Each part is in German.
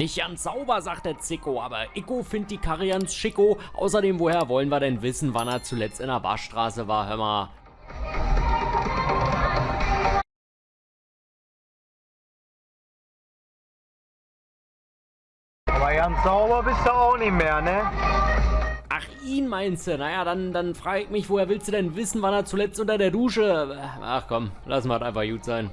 Nicht ganz sauber, sagt der Zicko, aber Icko findet die Karre ganz schicko. Außerdem, woher wollen wir denn wissen, wann er zuletzt in der Waschstraße war, hör mal. Aber ganz sauber bist du auch nicht mehr, ne? Ach, ihn meinst du? Naja, dann, dann frage ich mich, woher willst du denn wissen, wann er zuletzt unter der Dusche... Ach komm, lass mal einfach gut sein.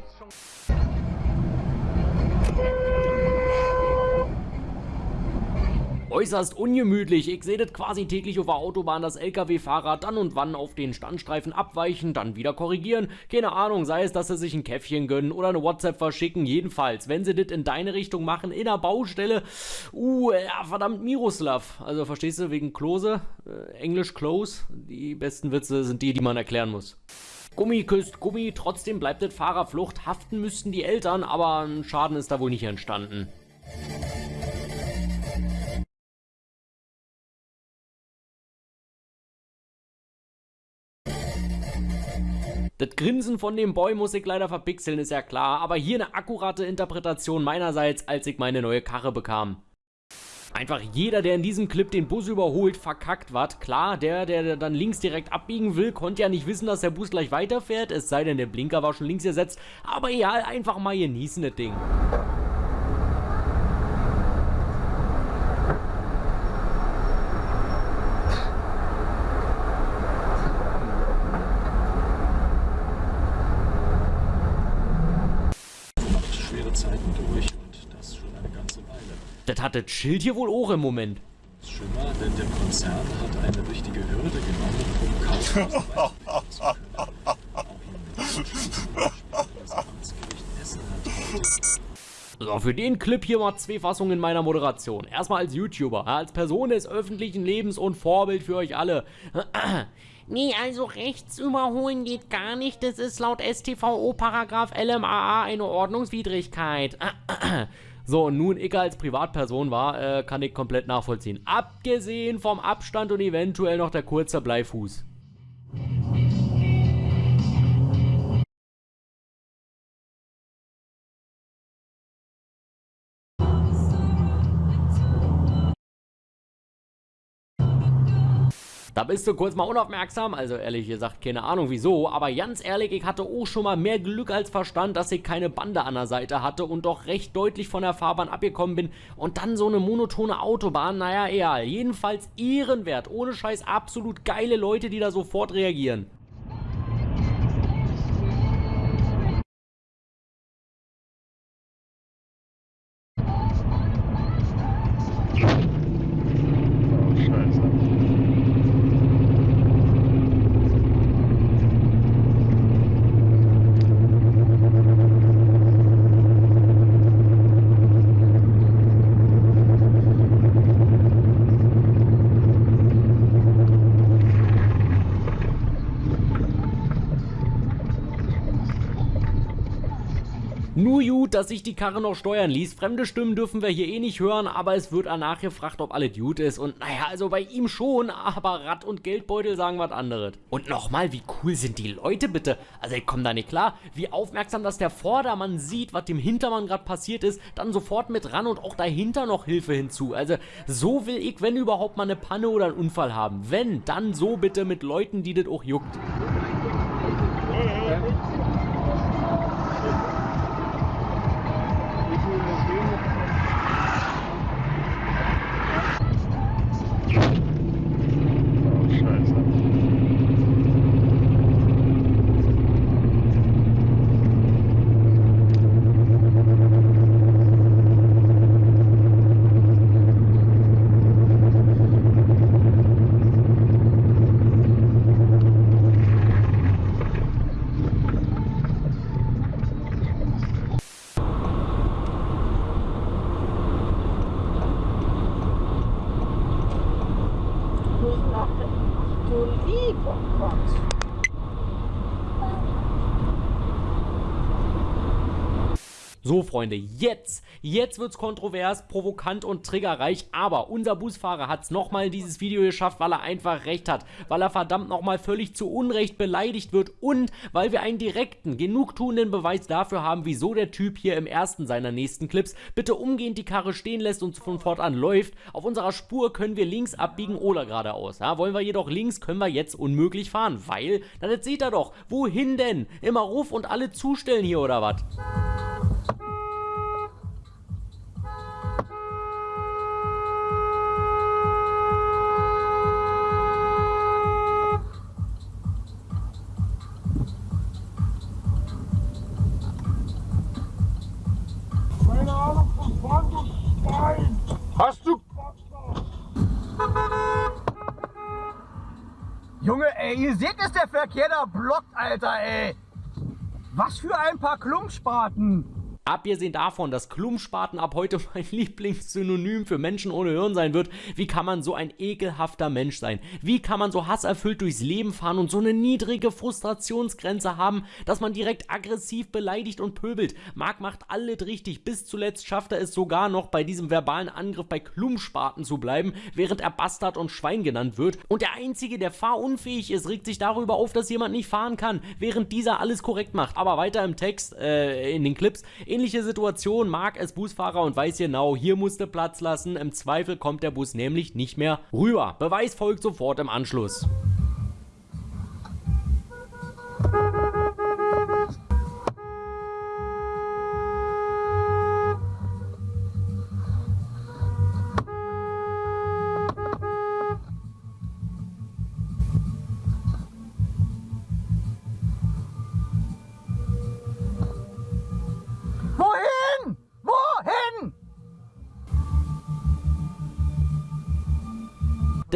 Äußerst ungemütlich. Ich sehe das quasi täglich auf der Autobahn, dass LKW-Fahrer dann und wann auf den Standstreifen abweichen, dann wieder korrigieren. Keine Ahnung, sei es, dass sie sich ein Käffchen gönnen oder eine WhatsApp verschicken. Jedenfalls, wenn sie das in deine Richtung machen, in der Baustelle, uh, ja, verdammt Miroslav. Also verstehst du, wegen Klose, äh, Englisch Close, die besten Witze sind die, die man erklären muss. Gummi küsst Gummi, trotzdem bleibt das Fahrerflucht. Haften müssten die Eltern, aber ein Schaden ist da wohl nicht entstanden. Das Grinsen von dem Boy muss ich leider verpixeln, ist ja klar, aber hier eine akkurate Interpretation meinerseits, als ich meine neue Karre bekam. Einfach jeder, der in diesem Clip den Bus überholt, verkackt was. Klar, der, der dann links direkt abbiegen will, konnte ja nicht wissen, dass der Bus gleich weiterfährt, es sei denn, der Blinker war schon links gesetzt. Aber egal, einfach mal genießen das Ding. Das hat das Schild hier wohl auch im Moment. Schlimmer, denn der Konzern hat eine wichtige Hürde genommen, um Kaufhaus So, für den Clip hier mal zwei Fassungen meiner Moderation. Erstmal als YouTuber, als Person des öffentlichen Lebens und Vorbild für euch alle. Nee, also rechts überholen geht gar nicht. Das ist laut StVO Paragraph LMAA eine Ordnungswidrigkeit. So, und nun ich als Privatperson war, äh, kann ich komplett nachvollziehen. Abgesehen vom Abstand und eventuell noch der kurze Bleifuß. Da bist du kurz mal unaufmerksam, also ehrlich gesagt keine Ahnung wieso, aber ganz ehrlich, ich hatte auch schon mal mehr Glück als Verstand, dass ich keine Bande an der Seite hatte und doch recht deutlich von der Fahrbahn abgekommen bin und dann so eine monotone Autobahn, naja egal, jedenfalls ehrenwert, ohne Scheiß absolut geile Leute, die da sofort reagieren. Nur gut, dass sich die Karre noch steuern ließ. Fremde Stimmen dürfen wir hier eh nicht hören, aber es wird danach gefragt, ob alles gut ist. Und naja, also bei ihm schon, aber Rad und Geldbeutel sagen was anderes. Und nochmal, wie cool sind die Leute bitte? Also ich komme da nicht klar, wie aufmerksam, dass der Vordermann sieht, was dem Hintermann gerade passiert ist, dann sofort mit ran und auch dahinter noch Hilfe hinzu. Also so will ich, wenn überhaupt mal eine Panne oder einen Unfall haben. Wenn, dann so bitte mit Leuten, die das auch juckt. So, Freunde, jetzt, jetzt wird's kontrovers, provokant und triggerreich, aber unser Busfahrer hat's nochmal in dieses Video geschafft, weil er einfach recht hat, weil er verdammt nochmal völlig zu Unrecht beleidigt wird und weil wir einen direkten, genugtuenden Beweis dafür haben, wieso der Typ hier im ersten seiner nächsten Clips bitte umgehend die Karre stehen lässt und von fortan läuft. Auf unserer Spur können wir links abbiegen oder geradeaus. Ja, wollen wir jedoch links, können wir jetzt unmöglich fahren, weil, dann jetzt seht ihr doch, wohin denn? Immer Ruf und alle zustellen hier oder was? Junge, ey, ihr seht, dass der Verkehr da blockt, Alter, ey. Was für ein paar Klumpspaten. Abgesehen davon, dass Klumpspaten ab heute mein Lieblingssynonym für Menschen ohne Hirn sein wird, wie kann man so ein ekelhafter Mensch sein? Wie kann man so hasserfüllt durchs Leben fahren und so eine niedrige Frustrationsgrenze haben, dass man direkt aggressiv beleidigt und pöbelt? Marc macht alles richtig, bis zuletzt schafft er es sogar noch bei diesem verbalen Angriff bei Klumpspaten zu bleiben, während er Bastard und Schwein genannt wird. Und der Einzige, der fahrunfähig ist, regt sich darüber auf, dass jemand nicht fahren kann, während dieser alles korrekt macht. Aber weiter im Text, äh, in den Clips, Ähnliche Situation, Marc ist Busfahrer und weiß genau, hier musste Platz lassen, im Zweifel kommt der Bus nämlich nicht mehr rüber. Beweis folgt sofort im Anschluss.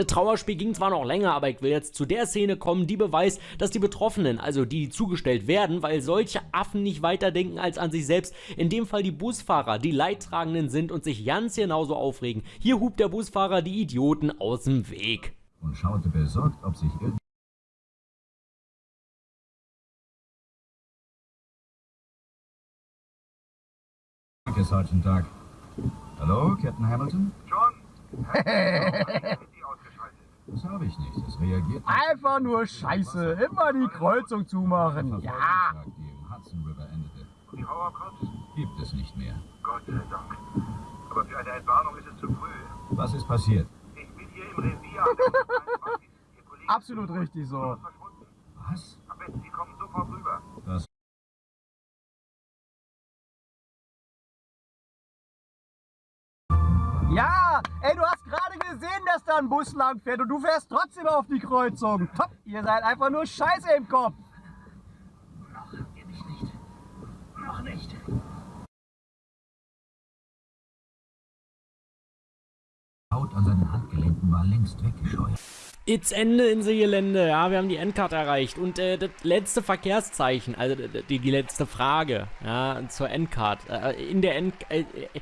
Das Trauerspiel ging zwar noch länger, aber ich will jetzt zu der Szene kommen, die beweist, dass die Betroffenen, also die, die zugestellt werden, weil solche Affen nicht weiterdenken als an sich selbst, in dem Fall die Busfahrer, die Leidtragenden sind und sich ganz genauso aufregen. Hier hupt der Busfahrer die Idioten aus dem Weg. und schaute besorgt, ob sich irgend Danke, Sergeant Doug. Hallo, Captain Hamilton? John. Das habe ich nicht. Es reagiert Einfach nur Scheiße. Immer die Kreuzung zumachen. Ja. Die im Hudson River endete. Die Hauerkotz? Gibt es nicht mehr. Gott sei Dank. Aber für eine Entwarnung ist es zu früh. Was ist passiert? Ich bin hier im Revier. an der 23. Ihr Kollege Absolut richtig so. Was? Am besten, Sie kommen sofort rüber. Das Ja, ey, du hast gerade gesehen, dass da ein Bus lang fährt und du fährst trotzdem auf die Kreuzung. Top, ihr seid einfach nur Scheiße im Kopf. Haut an seinen Handgelenken war längst weggescheuert. It's Ende in the Gelände, ja, wir haben die Endcard erreicht und äh, das letzte Verkehrszeichen, also die, die letzte Frage, ja, zur Endcard, äh, in der End... Äh, äh,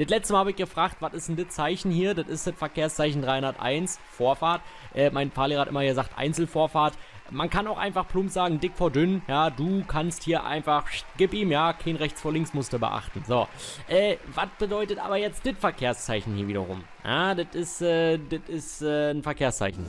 das letzte Mal habe ich gefragt, was ist denn das Zeichen hier? Das ist das Verkehrszeichen 301, Vorfahrt. Äh, mein Fahrlehrer hat immer gesagt, Einzelvorfahrt. Man kann auch einfach plump sagen, dick vor dünn. Ja, du kannst hier einfach, gib ihm, ja, kein rechts vor links musst beachten. So, äh, was bedeutet aber jetzt das Verkehrszeichen hier wiederum? Ja, das ist, äh, das ist äh, ein Verkehrszeichen.